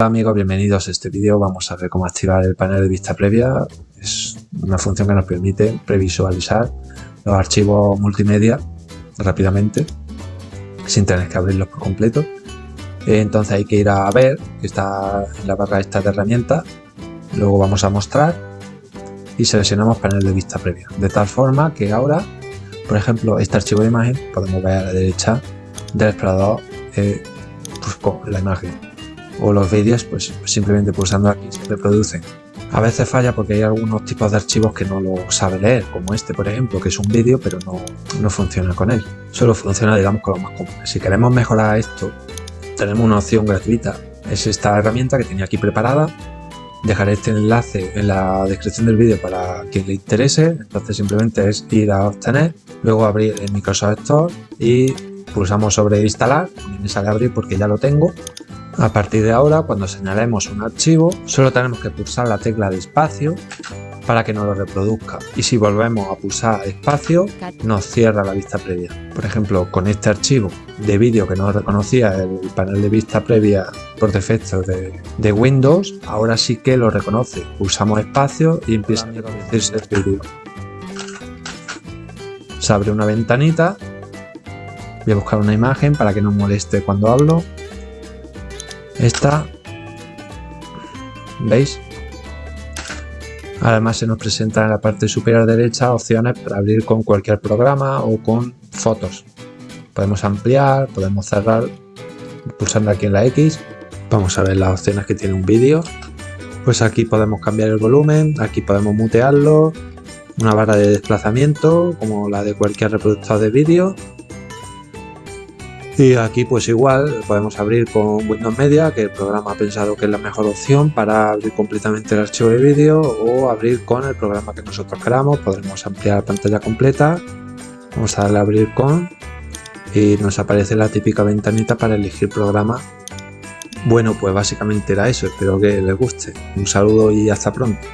Hola amigos, bienvenidos a este vídeo. Vamos a ver cómo activar el panel de vista previa. Es una función que nos permite previsualizar los archivos multimedia rápidamente sin tener que abrirlos por completo. Entonces hay que ir a ver, que está en la barra esta de herramientas. Luego vamos a mostrar y seleccionamos panel de vista previa. De tal forma que ahora, por ejemplo, este archivo de imagen, podemos ver a la derecha del explorador eh, pues, con la imagen o los vídeos pues simplemente pulsando aquí se reproducen. A veces falla porque hay algunos tipos de archivos que no lo sabe leer, como este por ejemplo, que es un vídeo pero no, no funciona con él. Solo funciona digamos con lo más común. Si queremos mejorar esto, tenemos una opción gratuita. Es esta herramienta que tenía aquí preparada. Dejaré este enlace en la descripción del vídeo para quien le interese. Entonces simplemente es ir a obtener, luego abrir el Microsoft Store y pulsamos sobre instalar. me sale abrir porque ya lo tengo a partir de ahora, cuando señalemos un archivo, solo tenemos que pulsar la tecla de espacio para que nos lo reproduzca. Y si volvemos a pulsar espacio, nos cierra la vista previa. Por ejemplo, con este archivo de vídeo que no reconocía el panel de vista previa por defecto de, Windows, ahora sí que lo reconoce. Pulsamos espacio y empieza a reproducirse el vídeo. Se abre una ventanita. Voy a buscar una imagen para que no moleste cuando hablo. Esta, ¿veis? Además se nos presenta en la parte superior derecha opciones para abrir con cualquier programa o con fotos. Podemos ampliar, podemos cerrar pulsando aquí en la X. Vamos a ver las opciones que tiene un vídeo. Pues aquí podemos cambiar el volumen, aquí podemos mutearlo, una barra de desplazamiento como la de cualquier reproductor de vídeo y aquí pues igual podemos abrir con Windows Media, que el programa ha pensado que es la mejor opción para abrir completamente el archivo de vídeo o abrir con el programa que nosotros queramos. Podremos ampliar la pantalla completa. Vamos a darle a abrir con y nos aparece la típica ventanita para elegir programa. Bueno, pues básicamente era eso. Espero que les guste. Un saludo y hasta pronto.